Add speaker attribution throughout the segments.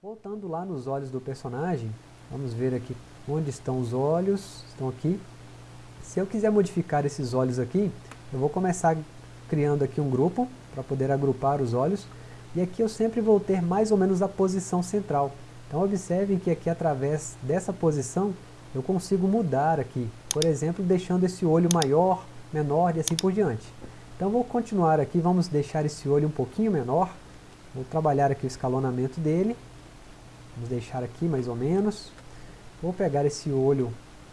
Speaker 1: Voltando lá nos olhos do personagem, vamos ver aqui onde estão os olhos, estão aqui. Se eu quiser modificar esses olhos aqui, eu vou começar criando aqui um grupo, para poder agrupar os olhos, e aqui eu sempre vou ter mais ou menos a posição central. Então observem que aqui através dessa posição, eu consigo mudar aqui, por exemplo, deixando esse olho maior, menor e assim por diante. Então vou continuar aqui, vamos deixar esse olho um pouquinho menor, vou trabalhar aqui o escalonamento dele, Vamos deixar aqui mais ou menos. Vou pegar esse olho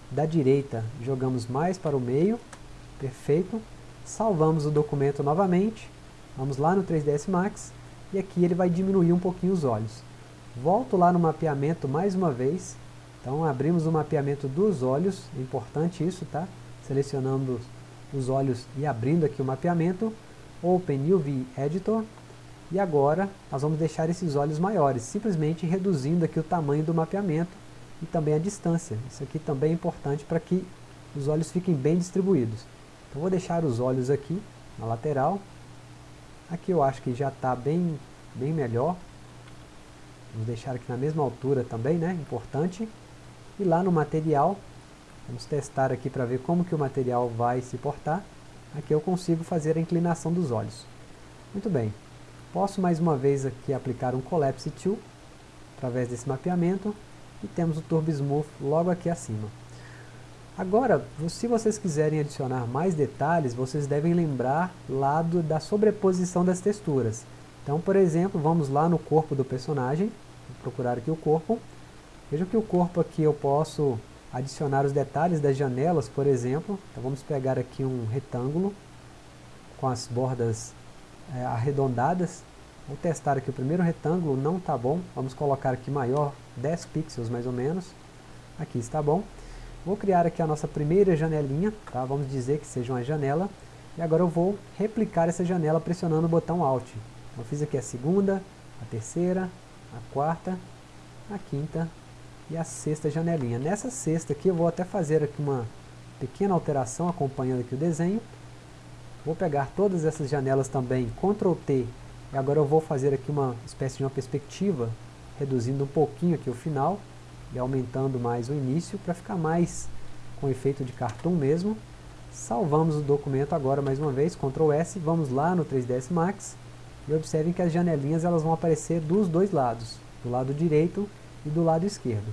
Speaker 1: da direita, jogamos mais para o meio. Perfeito. Salvamos o documento novamente. Vamos lá no 3ds Max. E aqui ele vai diminuir um pouquinho os olhos. Volto lá no mapeamento mais uma vez. Então abrimos o mapeamento dos olhos. É importante isso, tá? Selecionando os olhos e abrindo aqui o mapeamento. Open UV Editor. E agora nós vamos deixar esses olhos maiores, simplesmente reduzindo aqui o tamanho do mapeamento e também a distância. Isso aqui também é importante para que os olhos fiquem bem distribuídos. Então vou deixar os olhos aqui na lateral. Aqui eu acho que já está bem, bem melhor. Vamos deixar aqui na mesma altura também, né? Importante. E lá no material, vamos testar aqui para ver como que o material vai se portar. Aqui eu consigo fazer a inclinação dos olhos. Muito bem. Posso mais uma vez aqui aplicar um Collapse Tool, através desse mapeamento, e temos o Turbo Smooth logo aqui acima. Agora, se vocês quiserem adicionar mais detalhes, vocês devem lembrar lá da sobreposição das texturas. Então, por exemplo, vamos lá no corpo do personagem, vou procurar aqui o corpo. Vejam que o corpo aqui eu posso adicionar os detalhes das janelas, por exemplo. Então vamos pegar aqui um retângulo com as bordas é, arredondadas. Vou testar aqui o primeiro retângulo, não está bom. Vamos colocar aqui maior, 10 pixels mais ou menos. Aqui está bom. Vou criar aqui a nossa primeira janelinha, tá? vamos dizer que seja uma janela. E agora eu vou replicar essa janela pressionando o botão Alt. Eu fiz aqui a segunda, a terceira, a quarta, a quinta e a sexta janelinha. Nessa sexta aqui eu vou até fazer aqui uma pequena alteração acompanhando aqui o desenho. Vou pegar todas essas janelas também, Ctrl T, e agora eu vou fazer aqui uma espécie de uma perspectiva, reduzindo um pouquinho aqui o final, e aumentando mais o início, para ficar mais com efeito de cartoon mesmo. Salvamos o documento agora mais uma vez, Ctrl S, vamos lá no 3ds Max, e observem que as janelinhas elas vão aparecer dos dois lados, do lado direito e do lado esquerdo.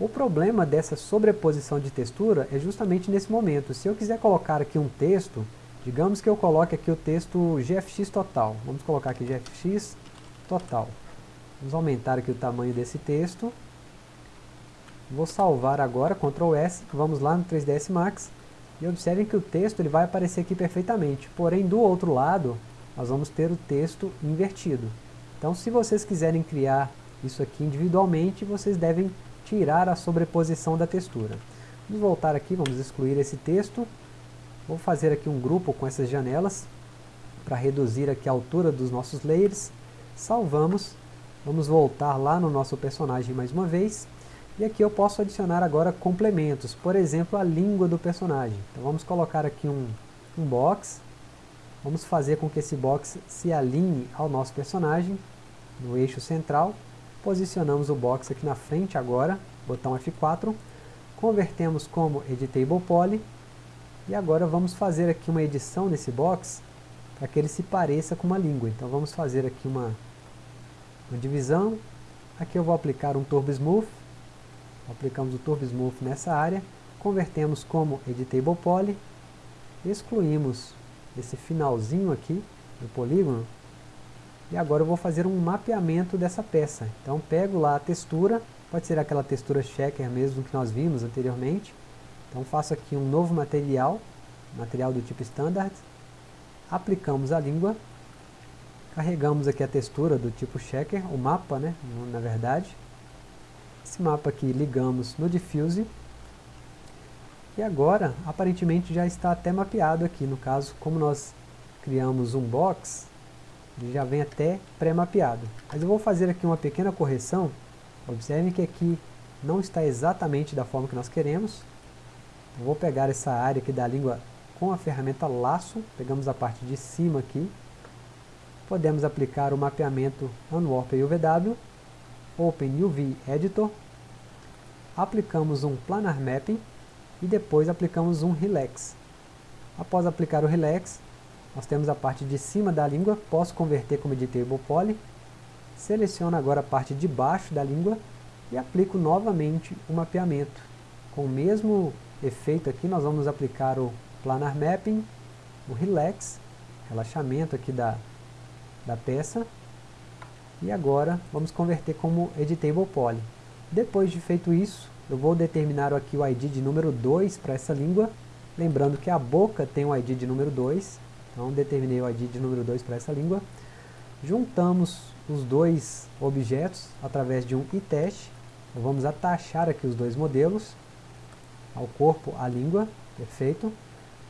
Speaker 1: O problema dessa sobreposição de textura é justamente nesse momento. Se eu quiser colocar aqui um texto, Digamos que eu coloque aqui o texto GFX total. Vamos colocar aqui GFX total. Vamos aumentar aqui o tamanho desse texto. Vou salvar agora, Ctrl S, vamos lá no 3ds Max. E observem que o texto ele vai aparecer aqui perfeitamente. Porém, do outro lado, nós vamos ter o texto invertido. Então, se vocês quiserem criar isso aqui individualmente, vocês devem tirar a sobreposição da textura. Vamos voltar aqui, vamos excluir esse texto. Vou fazer aqui um grupo com essas janelas para reduzir aqui a altura dos nossos layers. Salvamos. Vamos voltar lá no nosso personagem mais uma vez. E aqui eu posso adicionar agora complementos, por exemplo, a língua do personagem. Então vamos colocar aqui um, um box. Vamos fazer com que esse box se alinhe ao nosso personagem, no eixo central. Posicionamos o box aqui na frente agora, botão F4. Convertemos como Editable Poly e agora vamos fazer aqui uma edição nesse box para que ele se pareça com uma língua. Então vamos fazer aqui uma, uma divisão. Aqui eu vou aplicar um Turbo Smooth. Aplicamos o Turbo Smooth nessa área. Convertemos como Editable Poly. Excluímos esse finalzinho aqui do polígono. E agora eu vou fazer um mapeamento dessa peça. Então pego lá a textura, pode ser aquela textura checker mesmo que nós vimos anteriormente. Então faço aqui um novo material, material do tipo Standard, aplicamos a língua, carregamos aqui a textura do tipo Checker, o mapa, né, na verdade. Esse mapa aqui ligamos no Diffuse, e agora, aparentemente já está até mapeado aqui, no caso, como nós criamos um box, ele já vem até pré-mapeado. Mas eu vou fazer aqui uma pequena correção, observem que aqui não está exatamente da forma que nós queremos, vou pegar essa área aqui da língua com a ferramenta laço, pegamos a parte de cima aqui, podemos aplicar o mapeamento Unwarp UVW, Open UV Editor, aplicamos um Planar Mapping e depois aplicamos um Relax. Após aplicar o Relax, nós temos a parte de cima da língua, posso converter como Editable Poly, seleciono agora a parte de baixo da língua e aplico novamente o mapeamento. Com o mesmo efeito aqui, nós vamos aplicar o Planar Mapping, o Relax, relaxamento aqui da, da peça, e agora vamos converter como Editable Poly. Depois de feito isso, eu vou determinar aqui o ID de número 2 para essa língua, lembrando que a boca tem o ID de número 2, então determinei o ID de número 2 para essa língua. Juntamos os dois objetos através de um itest, vamos atachar aqui os dois modelos, ao corpo, a língua, perfeito.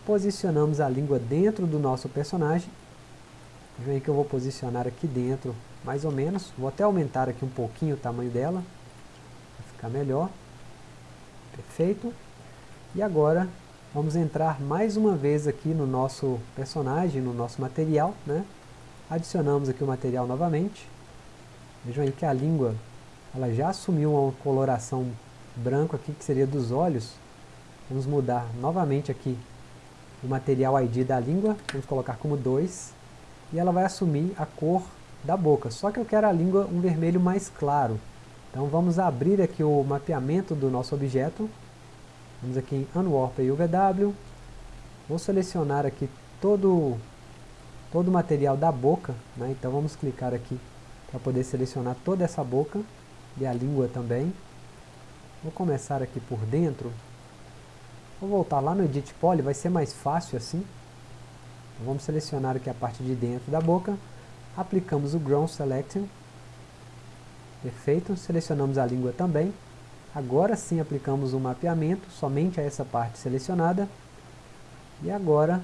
Speaker 1: Posicionamos a língua dentro do nosso personagem. Vem que eu vou posicionar aqui dentro, mais ou menos. Vou até aumentar aqui um pouquinho o tamanho dela, para ficar melhor. Perfeito. E agora vamos entrar mais uma vez aqui no nosso personagem, no nosso material, né? Adicionamos aqui o material novamente. Vejam aí que a língua ela já assumiu uma coloração branco aqui, que seria dos olhos. Vamos mudar novamente aqui o material ID da língua, vamos colocar como 2, e ela vai assumir a cor da boca, só que eu quero a língua um vermelho mais claro. Então vamos abrir aqui o mapeamento do nosso objeto, vamos aqui em Unwarp e UVW, vou selecionar aqui todo, todo o material da boca, né? então vamos clicar aqui para poder selecionar toda essa boca, e a língua também. Vou começar aqui por dentro. Vou voltar lá no Edit Poly, vai ser mais fácil assim. Então, vamos selecionar aqui a parte de dentro da boca. Aplicamos o Ground Selection. Perfeito, selecionamos a língua também. Agora sim aplicamos o mapeamento, somente a essa parte selecionada. E agora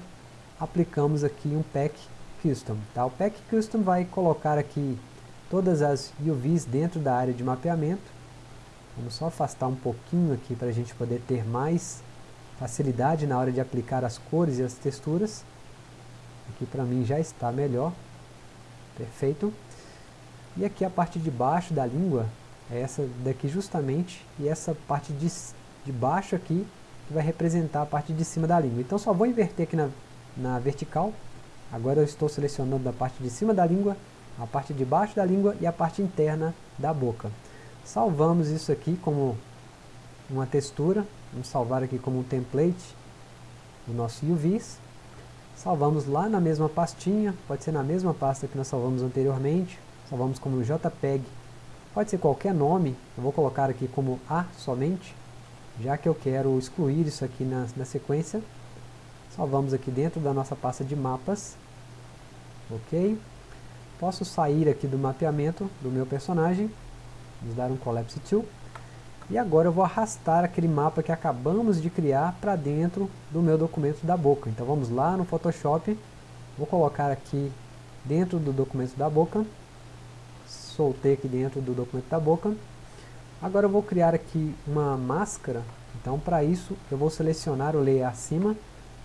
Speaker 1: aplicamos aqui um Pack Custom. Tá? O Pack Custom vai colocar aqui todas as UVs dentro da área de mapeamento. Vamos só afastar um pouquinho aqui para a gente poder ter mais facilidade na hora de aplicar as cores e as texturas. Aqui para mim já está melhor. Perfeito. E aqui a parte de baixo da língua é essa daqui justamente, e essa parte de, de baixo aqui que vai representar a parte de cima da língua. Então só vou inverter aqui na, na vertical. Agora eu estou selecionando a parte de cima da língua a parte de baixo da língua e a parte interna da boca. Salvamos isso aqui como uma textura, vamos salvar aqui como um template o nosso UVs. Salvamos lá na mesma pastinha, pode ser na mesma pasta que nós salvamos anteriormente, salvamos como JPEG, pode ser qualquer nome, eu vou colocar aqui como A somente, já que eu quero excluir isso aqui na, na sequência. Salvamos aqui dentro da nossa pasta de mapas, ok? Posso sair aqui do mapeamento do meu personagem, vamos dar um Collapse Tool, e agora eu vou arrastar aquele mapa que acabamos de criar para dentro do meu documento da boca. Então vamos lá no Photoshop, vou colocar aqui dentro do documento da boca, soltei aqui dentro do documento da boca. Agora eu vou criar aqui uma máscara, então para isso eu vou selecionar o layer acima,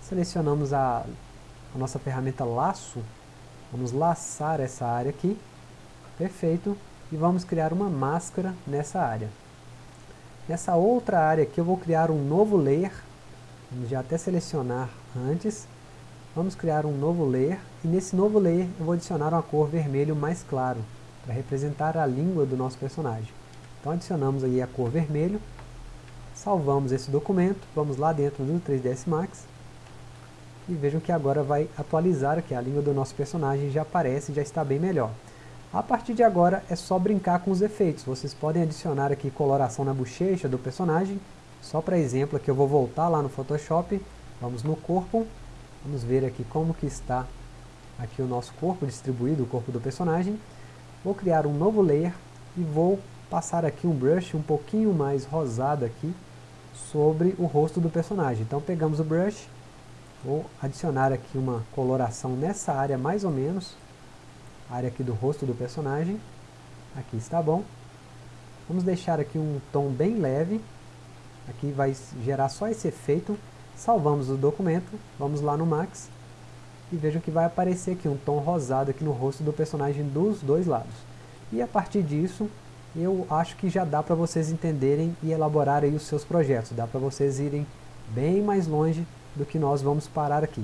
Speaker 1: selecionamos a, a nossa ferramenta laço, Vamos laçar essa área aqui. Perfeito. E vamos criar uma máscara nessa área. Nessa outra área aqui eu vou criar um novo layer. Vamos já até selecionar antes. Vamos criar um novo layer. E nesse novo layer eu vou adicionar uma cor vermelho mais claro. Para representar a língua do nosso personagem. Então adicionamos aí a cor vermelho. Salvamos esse documento. Vamos lá dentro do 3ds Max e vejam que agora vai atualizar aqui a língua do nosso personagem, já aparece, já está bem melhor. A partir de agora é só brincar com os efeitos, vocês podem adicionar aqui coloração na bochecha do personagem, só para exemplo aqui eu vou voltar lá no Photoshop, vamos no corpo, vamos ver aqui como que está aqui o nosso corpo distribuído, o corpo do personagem. Vou criar um novo layer e vou passar aqui um brush um pouquinho mais rosado aqui sobre o rosto do personagem. Então pegamos o brush, Vou adicionar aqui uma coloração nessa área mais ou menos, área aqui do rosto do personagem. Aqui está bom. Vamos deixar aqui um tom bem leve. Aqui vai gerar só esse efeito. Salvamos o documento, vamos lá no Max. E vejam que vai aparecer aqui um tom rosado aqui no rosto do personagem dos dois lados. E a partir disso, eu acho que já dá para vocês entenderem e elaborarem os seus projetos. Dá para vocês irem bem mais longe do que nós vamos parar aqui.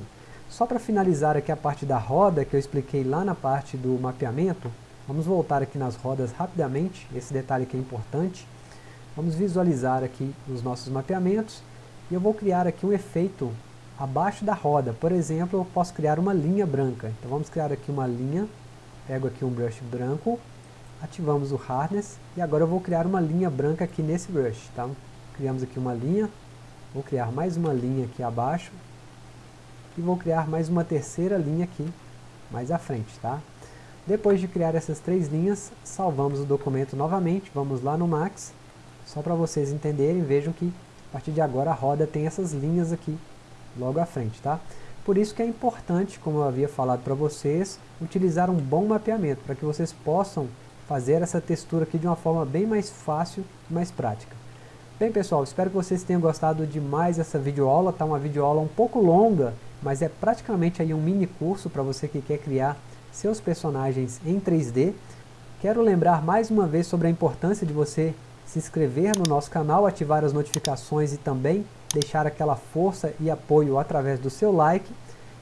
Speaker 1: Só para finalizar aqui a parte da roda que eu expliquei lá na parte do mapeamento, vamos voltar aqui nas rodas rapidamente, esse detalhe aqui é importante. Vamos visualizar aqui os nossos mapeamentos e eu vou criar aqui um efeito abaixo da roda. Por exemplo, eu posso criar uma linha branca. Então vamos criar aqui uma linha, pego aqui um brush branco, ativamos o Hardness e agora eu vou criar uma linha branca aqui nesse brush. Tá? Criamos aqui uma linha, vou criar mais uma linha aqui abaixo e vou criar mais uma terceira linha aqui mais à frente. Tá? Depois de criar essas três linhas, salvamos o documento novamente, vamos lá no Max, só para vocês entenderem, vejam que a partir de agora a roda tem essas linhas aqui logo à frente. Tá? Por isso que é importante, como eu havia falado para vocês, utilizar um bom mapeamento, para que vocês possam fazer essa textura aqui de uma forma bem mais fácil e mais prática. Bem pessoal, espero que vocês tenham gostado demais dessa videoaula, tá uma videoaula um pouco longa, mas é praticamente aí um mini curso para você que quer criar seus personagens em 3D. Quero lembrar mais uma vez sobre a importância de você se inscrever no nosso canal, ativar as notificações e também deixar aquela força e apoio através do seu like.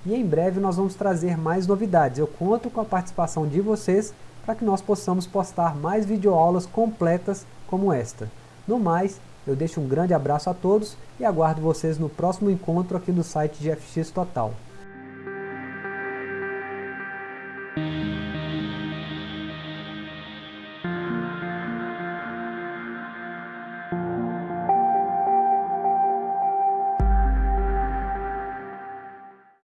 Speaker 1: E em breve nós vamos trazer mais novidades. Eu conto com a participação de vocês para que nós possamos postar mais videoaulas completas como esta. No mais, eu deixo um grande abraço a todos e aguardo vocês no próximo encontro aqui no site de FX Total.